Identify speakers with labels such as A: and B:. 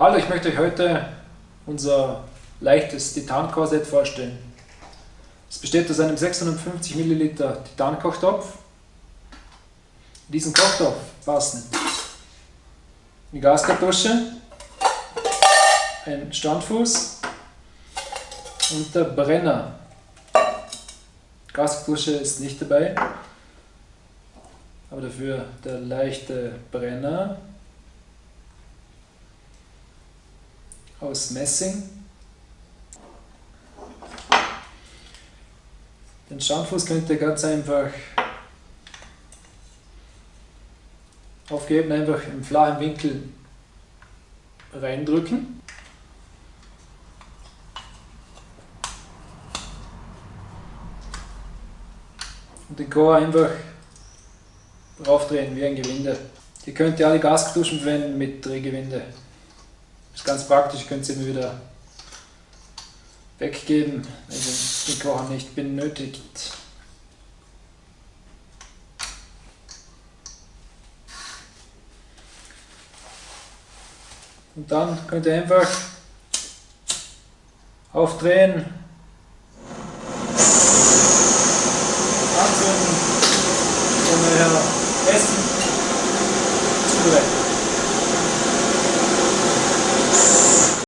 A: Hallo, ich möchte euch heute unser leichtes Titan-Korsett vorstellen. Es besteht aus einem 650 ml Titan-Kochtopf. In diesen Kochtopf passen eine Gaskartusche, ein Standfuß und der Brenner. Gaskartusche ist nicht dabei, aber dafür der leichte Brenner aus Messing. Den Standfuß könnt ihr ganz einfach aufgeben, einfach im flachen Winkel reindrücken. Und den Chor einfach draufdrehen wie ein Gewinde. Ihr könnt ja alle Gaskartuschen verwenden mit Drehgewinde. Ist ganz praktisch, könnt ihr immer wieder weggeben, wenn ihr den Kocher nicht benötigt. Und dann könnt ihr einfach aufdrehen, anzünden und euer Essen zubereiten.